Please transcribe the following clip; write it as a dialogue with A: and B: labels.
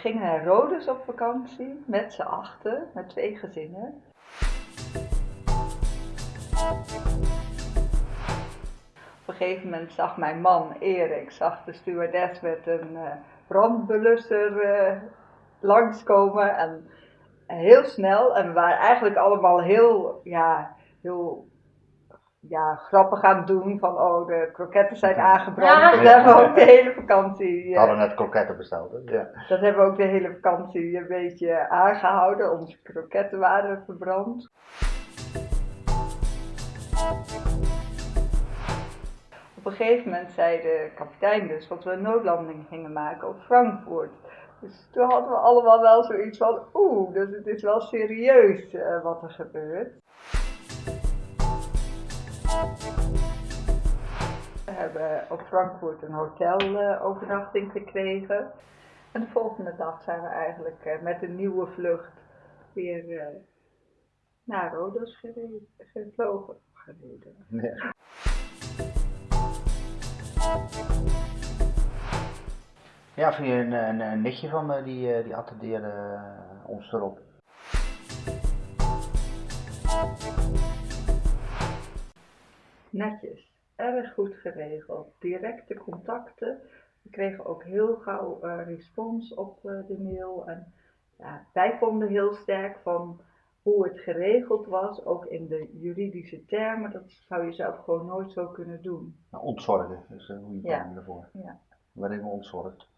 A: gingen naar Rhodes op vakantie met z'n achten, met twee gezinnen. Op een gegeven moment zag mijn man Erik, zag de stewardess met een uh, brandbelusser uh, langskomen en heel snel. En we waren eigenlijk allemaal heel, ja, heel ja, grappen gaan doen van oh de kroketten zijn aangebrand. Ja. Dat hebben we ook de hele vakantie.
B: We hadden net kroketten besteld. Hè? Ja.
A: Dat hebben we ook de hele vakantie een beetje aangehouden. Onze kroketten waren verbrand. Op een gegeven moment zei de kapitein dus dat we een noodlanding gingen maken op Frankfurt. Dus toen hadden we allemaal wel zoiets van, oeh, dus het is wel serieus uh, wat er gebeurt. Hebben op Frankfurt een hotelovernachting gekregen. En de volgende dag zijn we eigenlijk uh, met een nieuwe vlucht weer naar Rodos gevlogen. Gereden. Ja.
B: Ja, via een, een, een nichtje van me, die, eh, die attendeerde eh, ons erop.
A: Netjes, erg goed geregeld, directe contacten. We kregen ook heel gauw uh, respons op uh, de mail. En ja, wij vonden heel sterk van hoe het geregeld was, ook in de juridische termen. Dat zou je zelf gewoon nooit zo kunnen doen.
B: Nou, ontzorgen is een goede term ja. ervoor.
A: Ja.
B: Waarin we ontzorgd.